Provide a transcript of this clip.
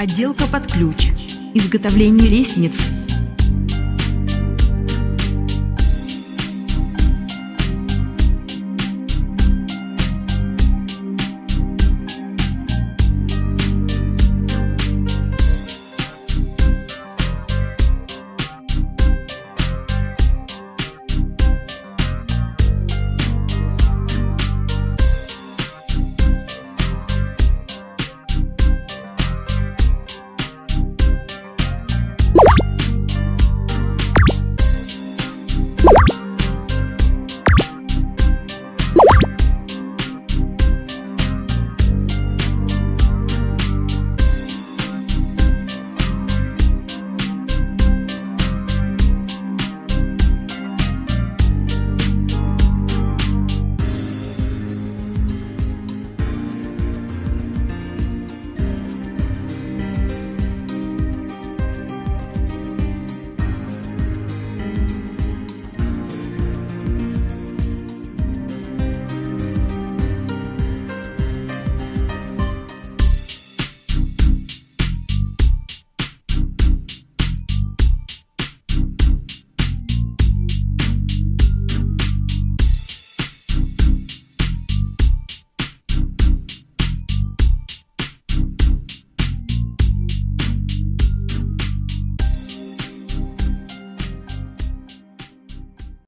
Отделка под ключ. Изготовление лестниц.